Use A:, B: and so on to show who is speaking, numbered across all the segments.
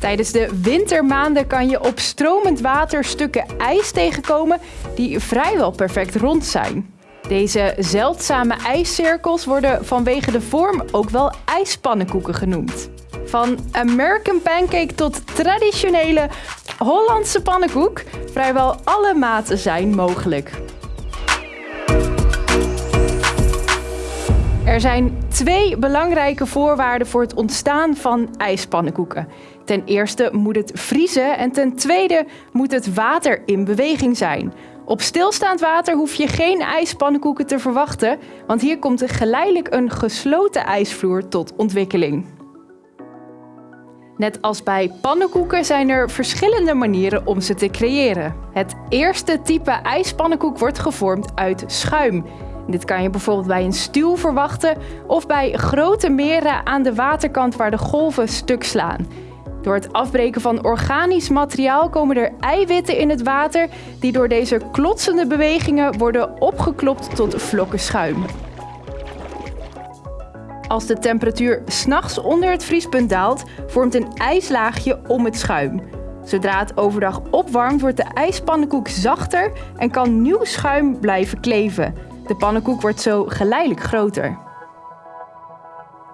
A: Tijdens de wintermaanden kan je op stromend water stukken ijs tegenkomen die vrijwel perfect rond zijn. Deze zeldzame ijscirkels worden vanwege de vorm ook wel ijspannenkoeken genoemd. Van American pancake tot traditionele Hollandse pannenkoek, vrijwel alle maten zijn mogelijk. Er zijn twee belangrijke voorwaarden voor het ontstaan van ijspannenkoeken. Ten eerste moet het vriezen en ten tweede moet het water in beweging zijn. Op stilstaand water hoef je geen ijspannenkoeken te verwachten, want hier komt geleidelijk een gesloten ijsvloer tot ontwikkeling. Net als bij pannenkoeken zijn er verschillende manieren om ze te creëren. Het eerste type ijspannenkoek wordt gevormd uit schuim. Dit kan je bijvoorbeeld bij een stuw verwachten of bij grote meren aan de waterkant waar de golven stuk slaan. Door het afbreken van organisch materiaal komen er eiwitten in het water die door deze klotsende bewegingen worden opgeklopt tot vlokken schuim. Als de temperatuur s'nachts onder het vriespunt daalt, vormt een ijslaagje om het schuim. Zodra het overdag opwarmt, wordt de ijspannenkoek zachter en kan nieuw schuim blijven kleven. De pannenkoek wordt zo geleidelijk groter.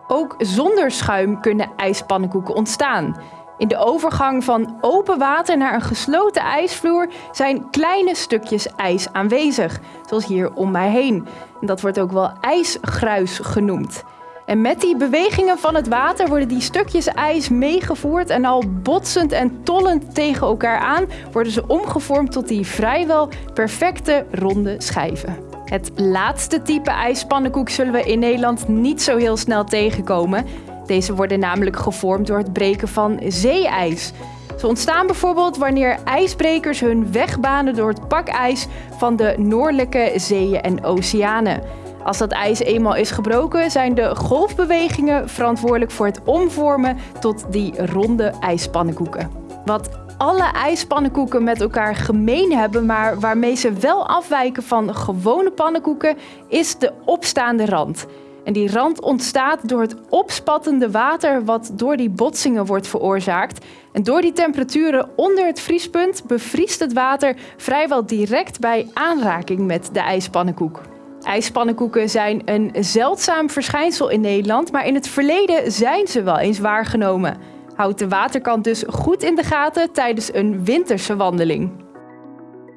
A: Ook zonder schuim kunnen ijspannenkoeken ontstaan. In de overgang van open water naar een gesloten ijsvloer zijn kleine stukjes ijs aanwezig, zoals hier om mij heen. Dat wordt ook wel ijsgruis genoemd. En met die bewegingen van het water worden die stukjes ijs meegevoerd en al botsend en tollend tegen elkaar aan worden ze omgevormd tot die vrijwel perfecte ronde schijven. Het laatste type ijspannenkoek zullen we in Nederland niet zo heel snel tegenkomen. Deze worden namelijk gevormd door het breken van zeeijs. Ze ontstaan bijvoorbeeld wanneer ijsbrekers hun weg banen door het pakijs van de noordelijke zeeën en oceanen. Als dat ijs eenmaal is gebroken, zijn de golfbewegingen verantwoordelijk voor het omvormen tot die ronde ijspannenkoeken. Wat alle ijspannenkoeken met elkaar gemeen hebben, maar waarmee ze wel afwijken van gewone pannenkoeken, is de opstaande rand. En die rand ontstaat door het opspattende water wat door die botsingen wordt veroorzaakt. En door die temperaturen onder het vriespunt bevriest het water vrijwel direct bij aanraking met de ijspannenkoek. IJspannenkoeken zijn een zeldzaam verschijnsel in Nederland, maar in het verleden zijn ze wel eens waargenomen. Houd de waterkant dus goed in de gaten tijdens een winterse wandeling.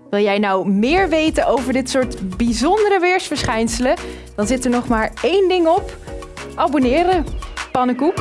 A: Wil jij nou meer weten over dit soort bijzondere weersverschijnselen? Dan zit er nog maar één ding op. Abonneren. Pannenkoek.